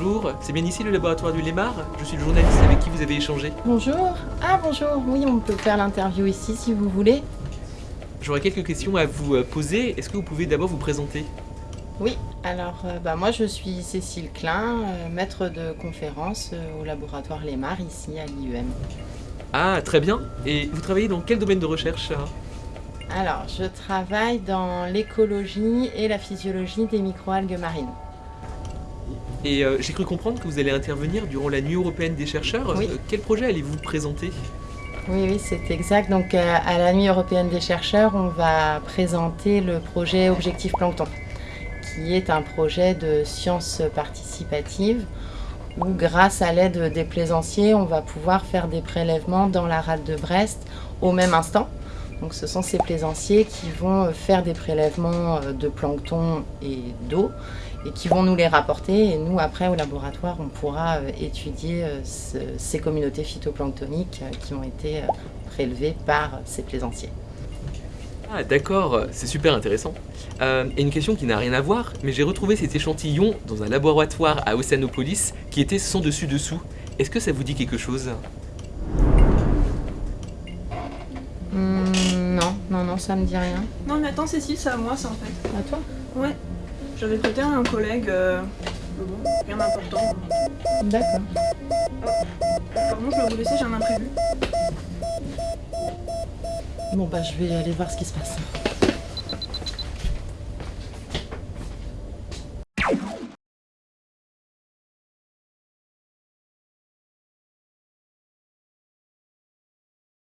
Bonjour, c'est bien ici le laboratoire du Lémar Je suis le journaliste avec qui vous avez échangé. Bonjour. Ah bonjour, oui on peut faire l'interview ici si vous voulez. J'aurais quelques questions à vous euh, poser. Est-ce que vous pouvez d'abord vous présenter? Oui, alors euh, bah, moi je suis Cécile Klein, euh, maître de conférence euh, au laboratoire Lémar ici à l'IUM. Ah, très bien. Et vous travaillez dans quel domaine de recherche hein? Alors je travaille dans l'écologie et la physiologie des microalgues marines. Et euh, j'ai cru comprendre que vous allez intervenir durant la nuit européenne des chercheurs. Oui. Euh, quel projet allez-vous présenter? Oui, oui, c'est exact. Donc euh, à la Nuit européenne des chercheurs, on va présenter le projet Objectif Plancton, qui est un projet de science participative où grâce à l'aide des plaisanciers, on va pouvoir faire des prélèvements dans la rade de Brest au même instant. Donc ce sont ces plaisanciers qui vont euh, faire des prélèvements euh, de plancton et d'eau et qui vont nous les rapporter et nous après au laboratoire on pourra euh, étudier ce- ces communautés phytoplanctoniques qui ont été prélevées par ces plaisanciers. Ah, d'accord, c'est super intéressant. Euh, et une question qui n'a rien à voir, mais j'ai retrouvé cet échantillon dans un laboratoire à Océanopolis qui était sans dessus-dessous. Est-ce que ça vous dit quelque chose? Hmm, non, non, ça me dit rien. Non mais attends Cécile, c'est à moi ça en fait. À toi Ouais. J'avais prêté à un collègue. Euh... bon, rien d'important. D'accord. Pardon, je dois vous laisser, j'ai un imprévu. Bon bah je vais aller voir ce qui se passe.